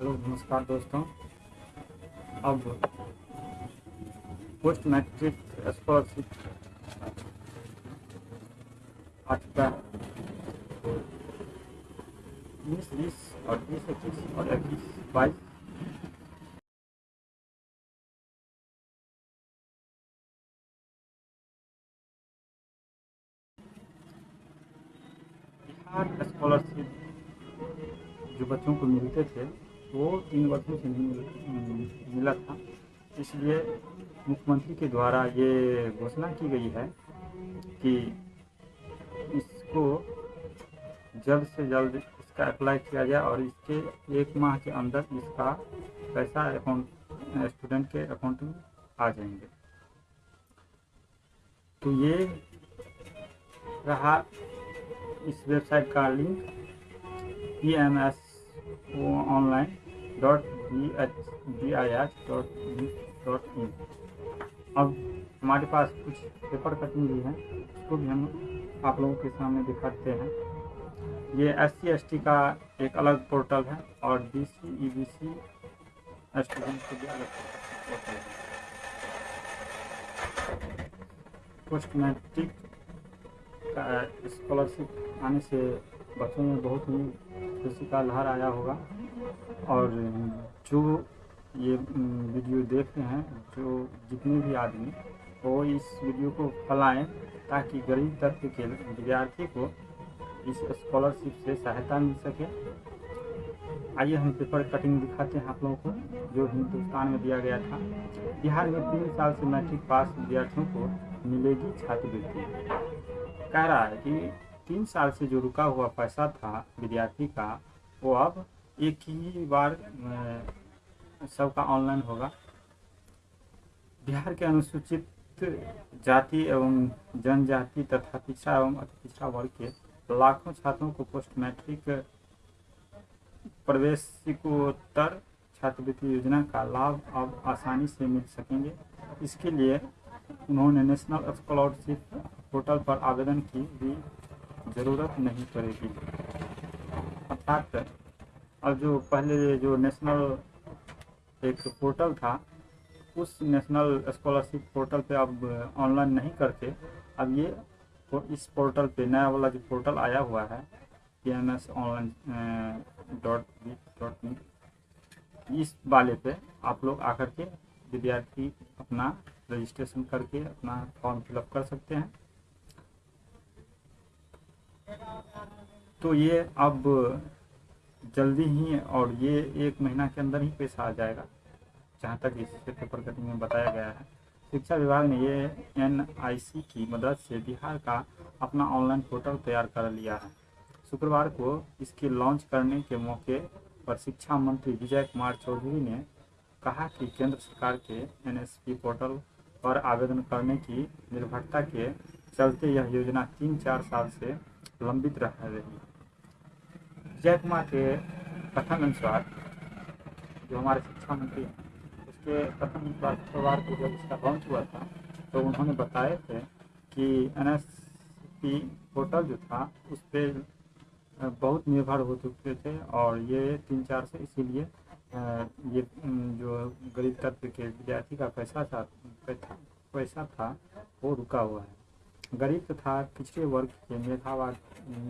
Hello, नमस्कार दोस्तों। अब पोस्ट मैट्रिक स्कॉलरशिप आ चुका है उन्नीस, बीस और बीस, इक्कीस और इक्कीस, बाईस। बिहार स्कॉलरशिप जो बच्चों को मिलते थे वो तीन वर्षों से नहीं मिल, था। इसलिए मुख्यमंत्री के द्वारा ये घोषणा की गई है कि इसको जल्द से जल्द इसका अप्लाई किया जाए और इसके एक माह के अंदर इसका पैसा अकाउंट स्टूडेंट के अकाउंट में आ जाएँगे। तो ये रहा इस वेबसाइट का link. P M S online dot B H B I H dot G dot in अब हमारे पास कुछ पेपर कटिंग भी है, उसको भी हम आप लोगों के सामने दिखाते हैं। ये एस सी एस टी का एक अलग पोर्टल है और B C E B C student के लिए अलग पोर्टल है। पोस्ट मैट्रिक स्कॉलरशिप आने से बच्चों में बहुत ही खुशी का लहर आया होगा। और जो ये वीडियो देख रहे हैं, जो जितने भी आदमी, वो इस वीडियो को फैलाएँ ताकि गरीब तबके के विद्यार्थी को इस स्कॉलरशिप से सहायता मिल सके। आइए हम पेपर कटिंग दिखाते हैं आप लोगों को, जो हिंदुस्तान में दिया गया था। बिहार में तीन साल से मैट्रिक पास विद्यार्थियों को मिलेगी छात्रवृत्ति। कह रहा है कि तीन साल से जो रुका हुआ पैसा था विद्यार्थी का, वो अब एक ही बार सबका ऑनलाइन होगा। बिहार के अनुसूचित जाति एवं जनजाति तथा पिछड़ा एवं अति पिछड़ा वर्ग के लाखों छात्रों को पोस्ट मैट्रिक प्रवेशिकोत्तर छात्रवृत्ति योजना का लाभ अब आसानी से मिल सकेंगे। इसके लिए उन्होंने नेशनल स्कॉलरशिप पोर्टल पर आवेदन की भी ज़रूरत नहीं पड़ेगी। अर्थात अब जो पहले जो नेशनल एक पोर्टल था, उस नेशनल स्कॉलरशिप पोर्टल पे अब ऑनलाइन नहीं करते। अब ये इस पोर्टल पे नया वाला जो पोर्टल आया हुआ है P M S online dot B dot in इस वाले पे आप लोग आकर के विद्यार्थी अपना रजिस्ट्रेशन करके अपना फॉर्म फिलअप कर सकते हैं। तो ये अब जल्दी ही और ये एक महीना के अंदर ही पैसा आ जाएगा, जहाँ तक इस पेपर कटिंग में बताया गया है। शिक्षा विभाग ने ये एनआईसी की मदद से बिहार का अपना ऑनलाइन पोर्टल तैयार कर लिया है। शुक्रवार को इसके लॉन्च करने के मौके पर शिक्षा मंत्री विजय कुमार चौधरी ने कहा कि केंद्र सरकार के एनएसपी पोर्टल पर आवेदन करने की निर्भरता के चलते यह योजना तीन चार साल से लंबित रह रही विजय कुमार के कथन अनुसार, जो हमारे शिक्षा मंत्री हैं, उसके कथन अनुसार शुक्रवार को जब इसका लॉन्च हुआ था तो उन्होंने बताए थे कि एन एस पी पोर्टल जो था, उस पर बहुत निर्भर हो चुके थे और ये तीन चार से इसीलिए ये जो गरीब तत्व के विद्यार्थी का पैसा था पैसा था, वो रुका हुआ है। गरीब तथा पिछड़े वर्ग के मेधावा,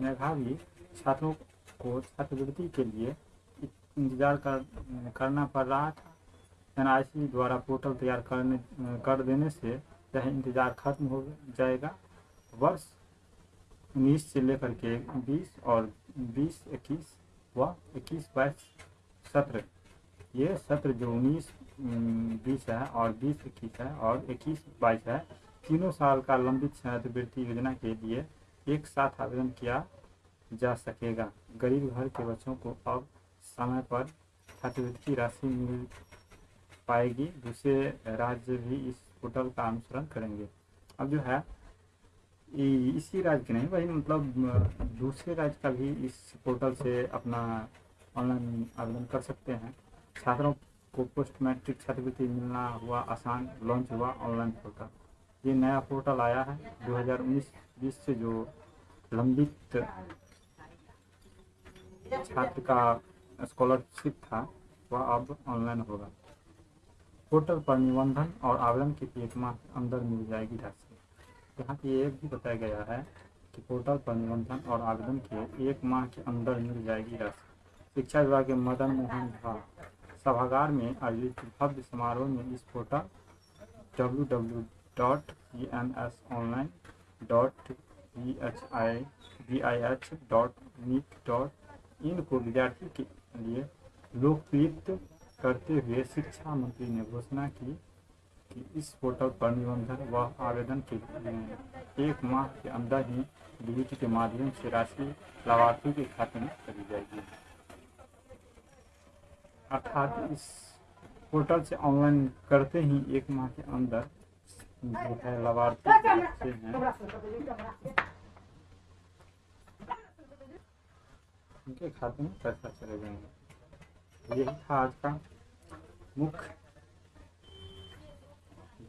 मेधावी छात्रों को छात्रवृत्ति के लिए इंतज़ार कर, करना पड़ रहा था। एनआईसी द्वारा पोर्टल तैयार करने, कर देने से यह इंतज़ार खत्म हो जाएगा। वर्ष उन्नीस से लेकर के बीस और बीस, इक्कीस व इक्कीस बाईस सत्र। ये सत्र जो उन्नीस बीस है और बीस, इक्कीस है और इक्कीस बाईस है, तीनों साल का लंबित छात्रवृत्ति योजना के लिए एक साथ आवेदन किया जा सकेगा। गरीब घर के बच्चों को अब समय पर छात्रवृत्ति राशि मिल पाएगी। दूसरे राज्य भी इस पोर्टल का अनुसरण करेंगे। अब जो है इसी राज्य के नहीं भाई मतलब दूसरे राज्य का भी इस पोर्टल से अपना ऑनलाइन आवेदन कर सकते हैं। छात्रों को पोस्ट मैट्रिक छात्रवृत्ति मिलना हुआ आसान लॉन्च हुआ ऑनलाइन पोर्टल ये नया पोर्टल आया है 2019-20 से जो लंबित छात्र का स्कॉलरशिप था, वह अब ऑनलाइन होगा। पोर्टल पर निबंधन और आवेदन के एक माह के अंदर मिल जाएगी राशि। यहाँ पे ये भी बताया गया है कि पोर्टल पर निबंधन और आवेदन के एक माह के अंदर मिल जाएगी राशि। शिक्षा विभाग के मदन मोहन झा, सभागार में आयोजित भव्य समारोह में इस portal W W dot E N S online dot V H I B I H dot net dot in को विद्यार्थी के लिए लोकप्रिय करते हुए शिक्षा मंत्री ने घोषणा की कि इस पोर्टल पर निबंधन व आवेदन के लिए एक माह के अंदर ही डीबीटी के माध्यम से राशि लाभार्थियों के खाते में चली जाएगी। अर्थात इस पोर्टल से ऑनलाइन करते ही एक माह के अंदर जो है लाभार्थी हैं। उनके खाते में पैसा चले जाएँगे। यही था आज का मुख्य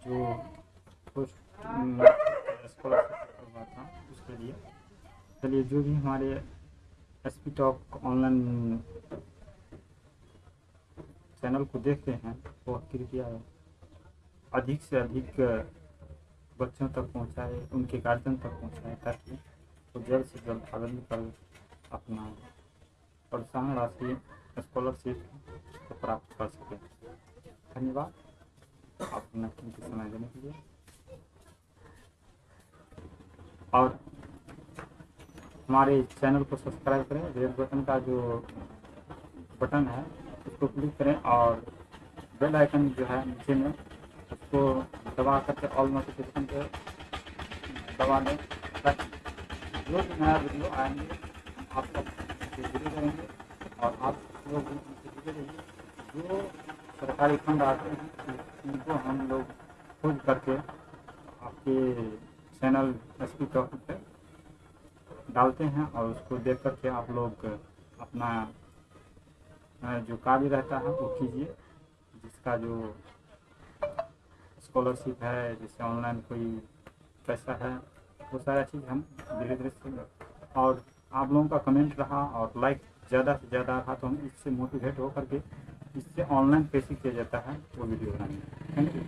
जो स्कॉलरशिप हुआ था उसके लिए। चलिए, जो भी हमारे S P talk online channel को देखते हैं, वो कृपया अधिक से अधिक बच्चों तक पहुँचाए, उनके गार्जियन तक पहुँचाए, ताकि वो जल्द से जल्द आवेदन कर अपना प्रोत्साहन राशि स्कॉलरशिप को प्राप्त कर सके। धन्यवाद। आप कीमती समय देने के लिए। और हमारे चैनल को सब्सक्राइब करें रेड बटन का जो बटन है, उसको क्लिक करें और बेल आइकन जो है नीचे में, उसको दबा करके ऑल नोटिफिकेशन पे दबा दें। ताकि जो भी नया वीडियो आएँगे आप तक जुड़े रहेंगे और आप लोग उनसे जुड़े रहिए जो सरकारी फंड आते हैं, उनको हम लोग खोज करके आपके चैनल एस पी टॉक पे डालते हैं और उसको देख करके आप लोग अपना जो कार्य रहता है, वो कीजिए। जिसका जो स्कॉलरशिप है जैसे ऑनलाइन कोई पैसा है, वो सारा चीज़ हम धीरे धीरे और आप लोगों का कमेंट रहा और लाइक ज़्यादा से ज़्यादा रहा तो हम इससे मोटिवेट होकर के इससे ऑनलाइन पेशी किया जाता है वो वीडियो बनाएँगे थैंक यू